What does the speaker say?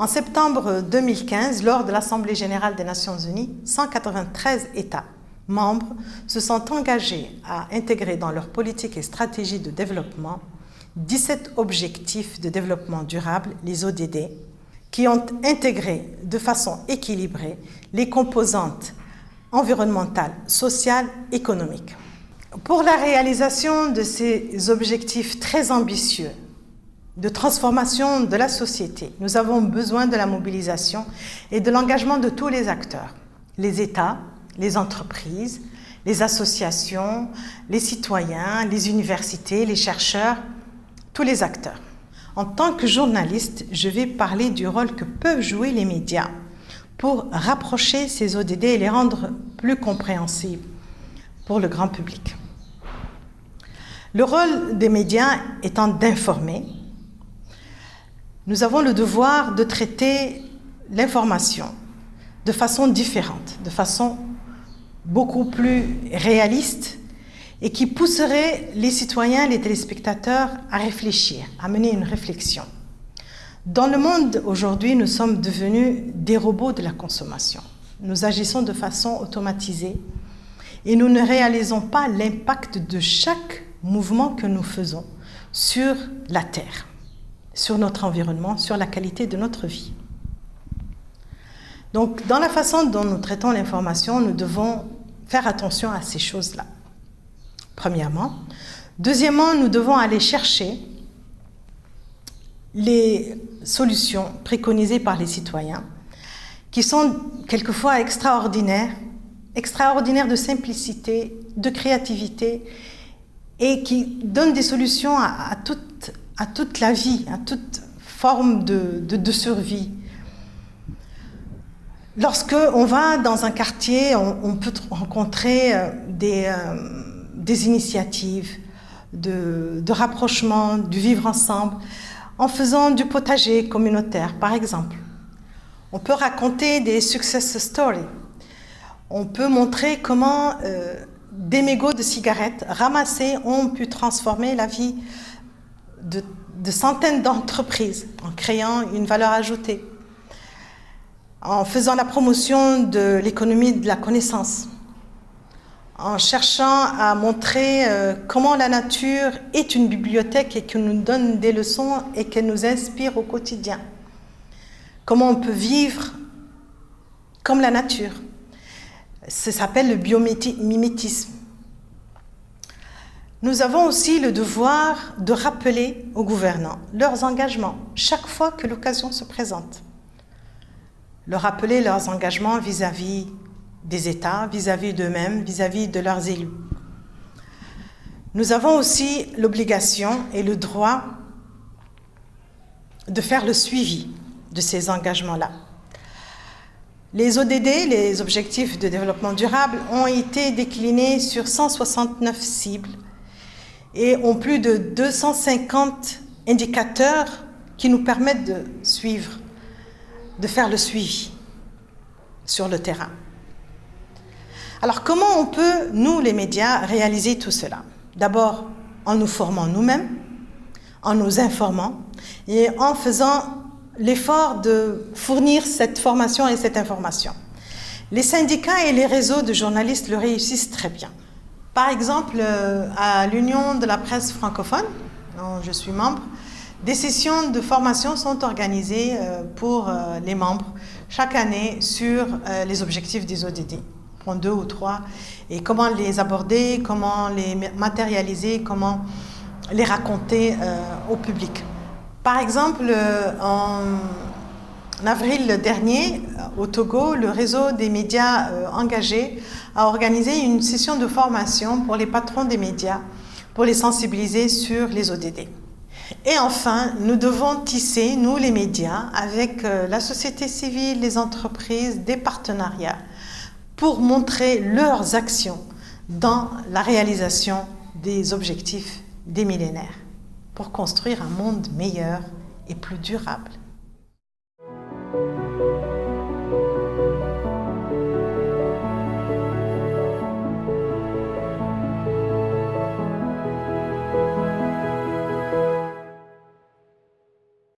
En septembre 2015, lors de l'Assemblée générale des Nations unies, 193 États membres se sont engagés à intégrer dans leur politique et stratégie de développement 17 objectifs de développement durable, les ODD, qui ont intégré de façon équilibrée les composantes environnementales, sociales, économiques. Pour la réalisation de ces objectifs très ambitieux de transformation de la société, nous avons besoin de la mobilisation et de l'engagement de tous les acteurs, les États, les entreprises, les associations, les citoyens, les universités, les chercheurs, tous les acteurs. En tant que journaliste, je vais parler du rôle que peuvent jouer les médias pour rapprocher ces ODD et les rendre plus compréhensibles pour le grand public. Le rôle des médias étant d'informer, nous avons le devoir de traiter l'information de façon différente, de façon beaucoup plus réaliste et qui pousserait les citoyens, les téléspectateurs à réfléchir, à mener une réflexion. Dans le monde aujourd'hui, nous sommes devenus des robots de la consommation. Nous agissons de façon automatisée et nous ne réalisons pas l'impact de chaque mouvement que nous faisons sur la Terre, sur notre environnement, sur la qualité de notre vie. Donc, dans la façon dont nous traitons l'information, nous devons faire attention à ces choses-là premièrement. Deuxièmement, nous devons aller chercher les solutions préconisées par les citoyens, qui sont quelquefois extraordinaires, extraordinaires de simplicité, de créativité, et qui donnent des solutions à, toute, à toute, la vie, à toute forme de, de, survie. Lorsque on va dans un quartier, on, peut rencontrer euh, des... Euh, des initiatives de, rapprochement, du vivre ensemble, en faisant du potager communautaire, par exemple. On peut raconter des success stories. On peut montrer comment euh, des mégots de cigarettes ramassés ont pu transformer la vie de, centaines d'entreprises en créant une valeur ajoutée, en faisant la promotion de l'économie de la connaissance, en cherchant à montrer euh, comment la nature est une bibliothèque et qu'elle nous donne des leçons et qu'elle nous inspire au quotidien. Comment on peut vivre comme la nature. Ça s'appelle le biomimétisme. Nous avons aussi le devoir de rappeler aux gouvernants leurs engagements chaque fois que l'occasion se présente. Leur rappeler leurs engagements vis-à-vis des États vis-à-vis d'eux-mêmes, vis-à-vis de leurs élus. Nous avons aussi l'obligation et le droit de faire le suivi de ces engagements-là. Les ODD, les objectifs de développement durable, ont été déclinés sur 169 cibles et ont plus de 250 indicateurs qui nous permettent de suivre, de faire le suivi sur le terrain. Alors comment on peut, nous les médias, réaliser tout cela? D'abord en nous formant nous-mêmes, en nous informant et en faisant l'effort de fournir cette formation et cette information. Les syndicats et les réseaux de journalistes le réussissent très bien. Par exemple, euh, à l'Union de la presse francophone, dont je suis membre, des sessions de formation sont organisées euh, pour euh, les membres chaque année sur les objectifs des ODD prendre deux ou trois, et comment les aborder, comment les matérialiser, comment les raconter au public. Par exemple, euh, en avril dernier, au Togo, le réseau des médias euh, engagés a organisé une session de formation pour les patrons des médias pour les sensibiliser sur les ODD. Et enfin, nous devons tisser, nous les médias, avec la société civile, les entreprises, des partenariats pour montrer leurs actions dans la réalisation des objectifs des millénaires, pour construire un monde meilleur et plus durable.